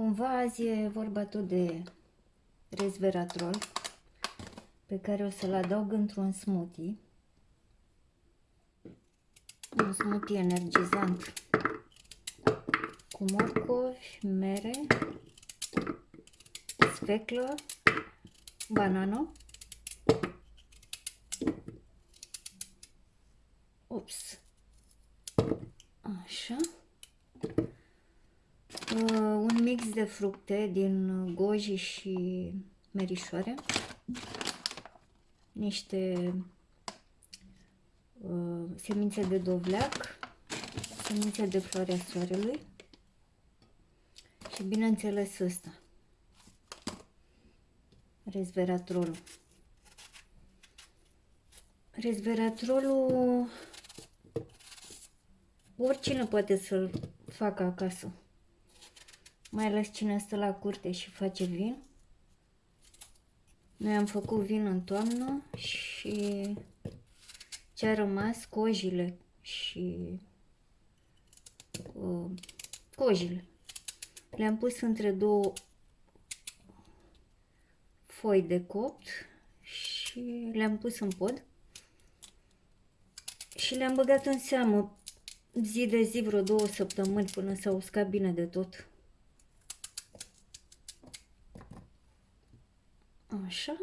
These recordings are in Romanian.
Cumva azi e vorba tot de resveratrol pe care o să-l adaug într-un smoothie. Un smoothie energizant cu morcovi, mere, sfeclă, banană. Ups. Așa. Uh, un mix de fructe din goji și merișoare. Niște uh, semințe de dovleac, semințe de floarea soarelui și bineînțeles ăsta, resveratrolul. Resveratrolul oricine poate să-l facă acasă. Mai ales cine stă la curte și face vin. Noi am făcut vin în toamnă și ce a rămas, cojile și uh, cojile. Le-am pus între două foi de copt și le-am pus în pod și le-am băgat în seamă zi de zi vreo două săptămâni până s-au uscat bine de tot. Așa.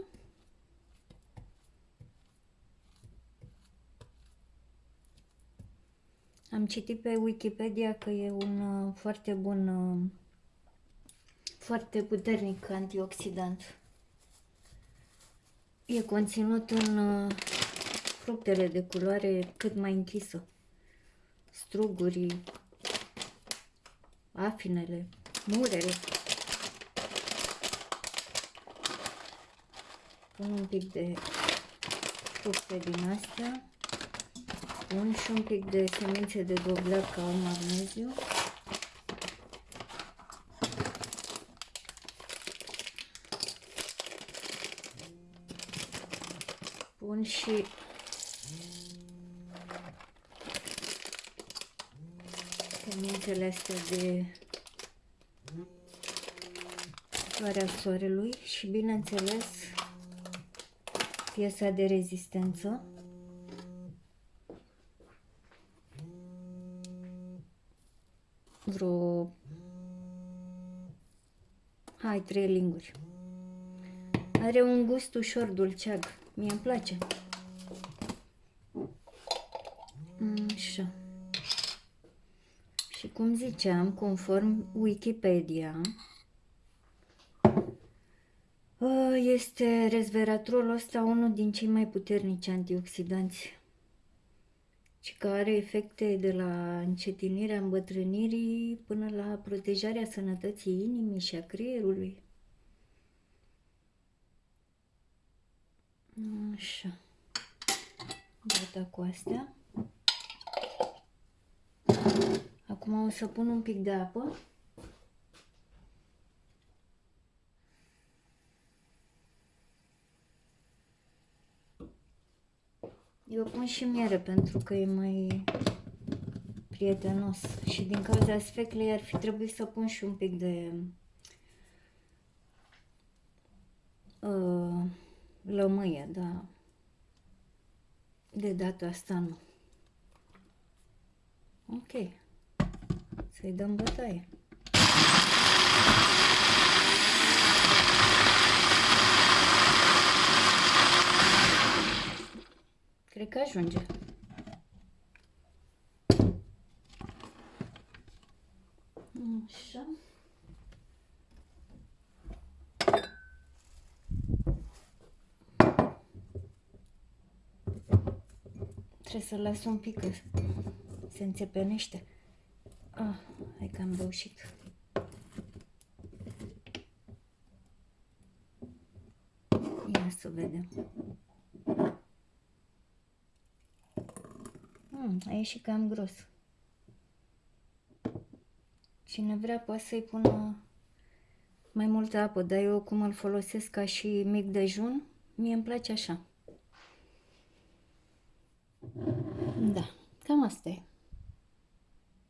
Am citit pe Wikipedia că e un uh, foarte bun, uh, foarte puternic antioxidant. E conținut în uh, fructele de culoare cât mai închisă. Strugurii, afinele, murele. Pun un pic de fructe din astea. Pun și un pic de semințe de dovleac ca un magneziu. Pun și semințele astea de floarea soarelui și bineînțeles piesa de rezistență. Vreo hai, trei linguri. Are un gust ușor dulceag. Mie îmi place. Așa. Și cum ziceam, conform Wikipedia, este resveratrolul ăsta unul din cei mai puternici antioxidanți și care are efecte de la încetinirea îmbătrânirii până la protejarea sănătății inimii și a creierului. Așa. Gata cu astea. Acum o să pun un pic de apă. Eu pun și miere pentru că e mai prietenos și din cauza sfeclei ar fi trebuit să pun și un pic de uh, lămâie, da. De data asta nu. Ok. Să-i dăm bătaie. Cred că ajunge. Așa. Trebuie să las un pic că se înțepenește. Ah, hai că am reușit. Ia să vedem. Hmm, a ieșit cam gros. Cine vrea poate să-i pună mai multă apă, dar eu cum îl folosesc ca și mic dejun, mie îmi place așa. Da, cam asta e.